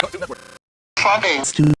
Fucking stupid.